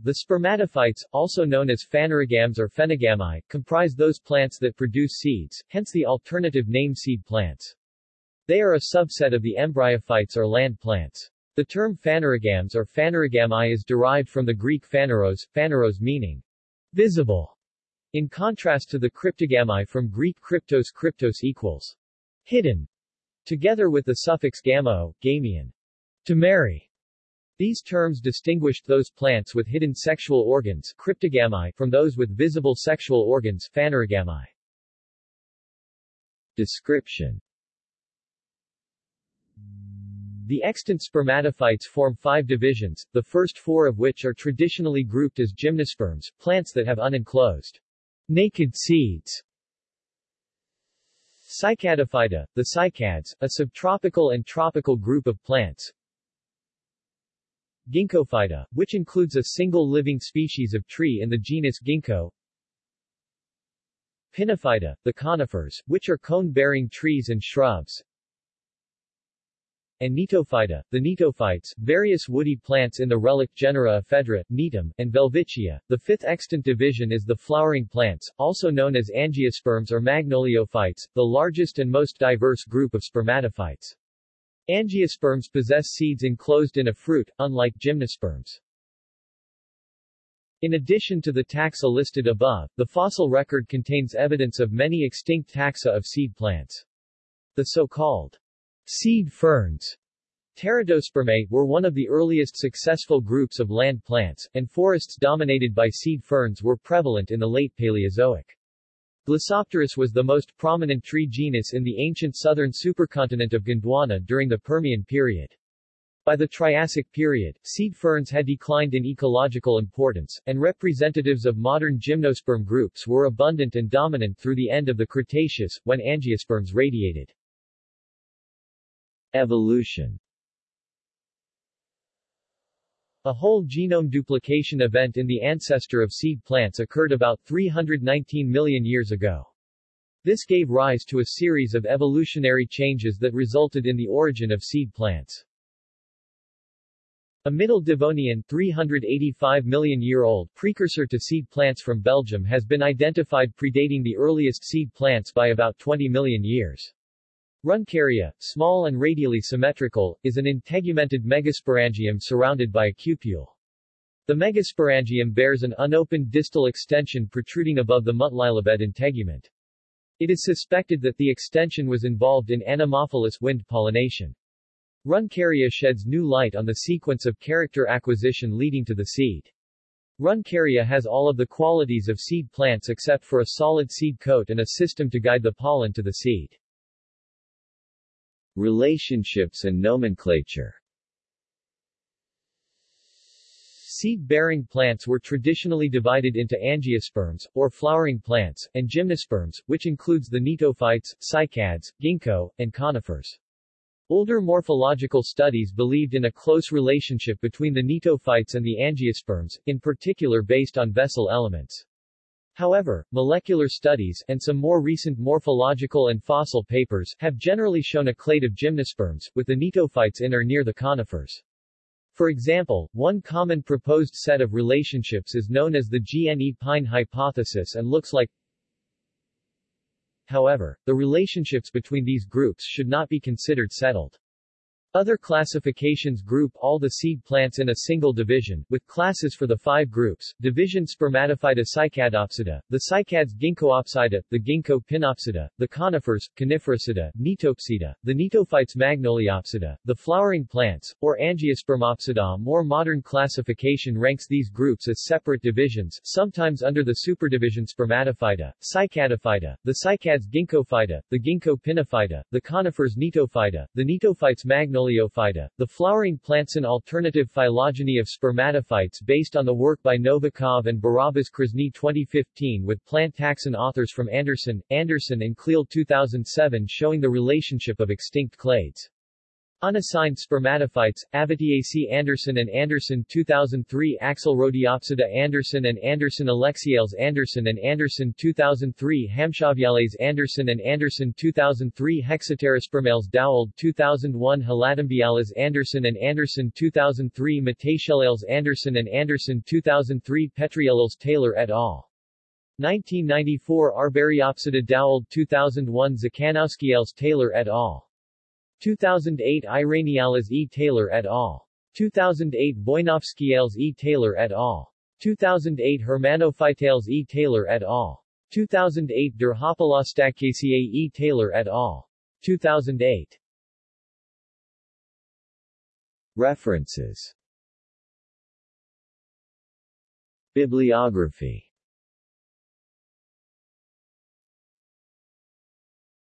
The spermatophytes, also known as phanerogams or phenogami, comprise those plants that produce seeds, hence the alternative name seed plants. They are a subset of the embryophytes or land plants. The term phanerogams or phanerogami is derived from the Greek phaneros, phaneros meaning visible, in contrast to the cryptogami from Greek kryptos kryptos equals hidden, together with the suffix gamo, gamian, to marry. These terms distinguished those plants with hidden sexual organs cryptogami from those with visible sexual organs phanerogami. Description The extant spermatophytes form five divisions, the first four of which are traditionally grouped as gymnosperms, plants that have unenclosed, naked seeds. Cycadophyta, the cycads, a subtropical and tropical group of plants, Ginkgophyta, which includes a single living species of tree in the genus Ginkgo. Pinophyta, the conifers, which are cone-bearing trees and shrubs. And Gnetophyta, the gnetophytes, various woody plants in the relic genera Ephedra, Gnetum, and Welwitschia. The fifth extant division is the flowering plants, also known as angiosperms or magnoliophytes, the largest and most diverse group of spermatophytes. Angiosperms possess seeds enclosed in a fruit, unlike gymnosperms. In addition to the taxa listed above, the fossil record contains evidence of many extinct taxa of seed plants. The so-called seed ferns Pteridospermae were one of the earliest successful groups of land plants, and forests dominated by seed ferns were prevalent in the late Paleozoic. Glossopteris was the most prominent tree genus in the ancient southern supercontinent of Gondwana during the Permian period. By the Triassic period, seed ferns had declined in ecological importance, and representatives of modern gymnosperm groups were abundant and dominant through the end of the Cretaceous, when angiosperms radiated. Evolution a whole genome duplication event in the ancestor of seed plants occurred about 319 million years ago. This gave rise to a series of evolutionary changes that resulted in the origin of seed plants. A Middle Devonian 385 million year old precursor to seed plants from Belgium has been identified predating the earliest seed plants by about 20 million years. Runcaria, small and radially symmetrical, is an integumented megasporangium surrounded by a cupule. The megasporangium bears an unopened distal extension protruding above the Multilobed integument. It is suspected that the extension was involved in anemophilous wind pollination. Runcaria sheds new light on the sequence of character acquisition leading to the seed. Runcaria has all of the qualities of seed plants except for a solid seed coat and a system to guide the pollen to the seed. Relationships and nomenclature Seed-bearing plants were traditionally divided into angiosperms, or flowering plants, and gymnosperms, which includes the gnetophytes, cycads, ginkgo, and conifers. Older morphological studies believed in a close relationship between the gnetophytes and the angiosperms, in particular based on vessel elements. However, molecular studies, and some more recent morphological and fossil papers, have generally shown a clade of gymnosperms, with the gnetophytes in or near the conifers. For example, one common proposed set of relationships is known as the gnepine hypothesis and looks like However, the relationships between these groups should not be considered settled. Other classifications group all the seed plants in a single division, with classes for the five groups, division Spermatophyta cycadopsida, the cycads Ginkgoopsida, the Ginkgo pinopsida, the conifers, Conifericida, Gnetopsida, the Gnetophytes Magnoliopsida, the flowering plants, or Angiospermopsida. More modern classification ranks these groups as separate divisions, sometimes under the superdivision Spermatophyta, Cycadophyta, the cycads Ginkgophyta, the Ginkgo pinophyta, the conifers Gnetophyta, the Gnetophytes Magnoliopsida, The flowering plants an alternative phylogeny of spermatophytes based on the work by Novikov and Barabasz-Krasny 2015 with plant taxon authors from Anderson, Anderson and Cleal 2007 showing the relationship of extinct clades. Unassigned spermatophytes, Avatiaceae Anderson and Anderson 2003 Axelrodiopsida Anderson and Anderson Alexiales Anderson and Anderson 2003 Hamshawviales Anderson and Anderson 2003 Hexapterospermales Doweld 2001 Helatombiales Anderson and Anderson 2003 Matatiellales Anderson and Anderson 2003 Petriellales Taylor et al. 1994 Arberiopsida Doweld 2001 Czekanowskiales Taylor et al. 2008 Iraniales E. Taylor et al. 2008 Boinovskiales E. Taylor et al. 2008 Hermanophytales E. Taylor et al. 2008 Dirhopalostachyaceae E. Taylor et al. 2008 References Bibliography